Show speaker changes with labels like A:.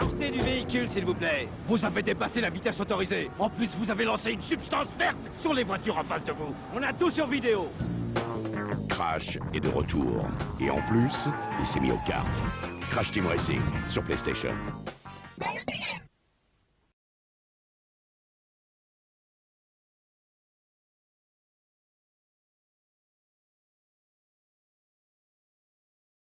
A: Sortez du véhicule, s'il vous plaît. Vous avez dépassé la vitesse autorisée. En plus, vous avez lancé une substance verte sur les voitures en face de vous. On a tout sur vidéo.
B: Crash est de retour. Et en plus, il s'est mis aux cartes. Crash Team Racing sur PlayStation.